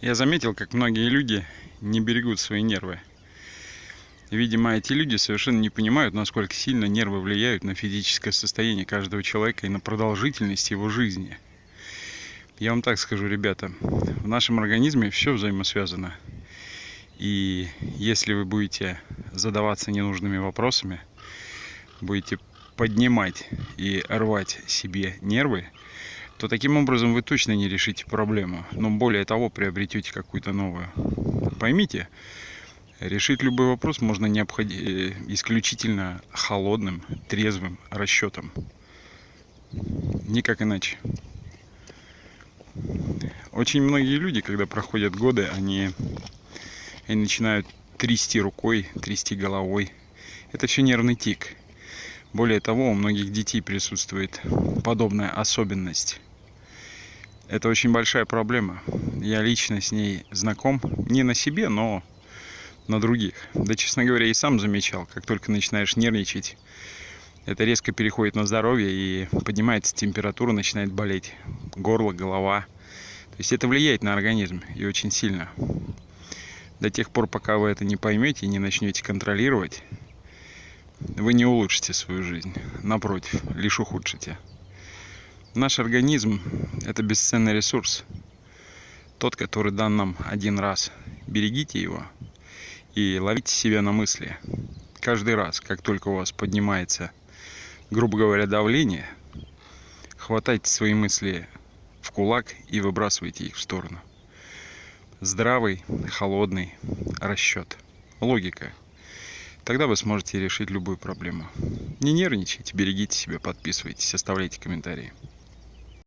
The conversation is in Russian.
Я заметил, как многие люди не берегут свои нервы. Видимо, эти люди совершенно не понимают, насколько сильно нервы влияют на физическое состояние каждого человека и на продолжительность его жизни. Я вам так скажу, ребята, в нашем организме все взаимосвязано. И если вы будете задаваться ненужными вопросами, будете поднимать и рвать себе нервы, то таким образом вы точно не решите проблему, но более того приобретете какую-то новую. Поймите, решить любой вопрос можно необходи... Э, исключительно холодным, трезвым расчетом. Никак иначе. Очень многие люди, когда проходят годы, они, они начинают трясти рукой, трясти головой. Это все нервный тик. Более того, у многих детей присутствует подобная особенность. Это очень большая проблема. Я лично с ней знаком. Не на себе, но на других. Да, честно говоря, и сам замечал, как только начинаешь нервничать, это резко переходит на здоровье и поднимается температура, начинает болеть. Горло, голова. То есть это влияет на организм и очень сильно. До тех пор, пока вы это не поймете и не начнете контролировать, вы не улучшите свою жизнь. Напротив, лишь ухудшите. Наш организм – это бесценный ресурс. Тот, который дан нам один раз. Берегите его и ловите себя на мысли. Каждый раз, как только у вас поднимается, грубо говоря, давление, хватайте свои мысли в кулак и выбрасывайте их в сторону. Здравый, холодный расчет. Логика – Тогда вы сможете решить любую проблему. Не нервничайте, берегите себя, подписывайтесь, оставляйте комментарии.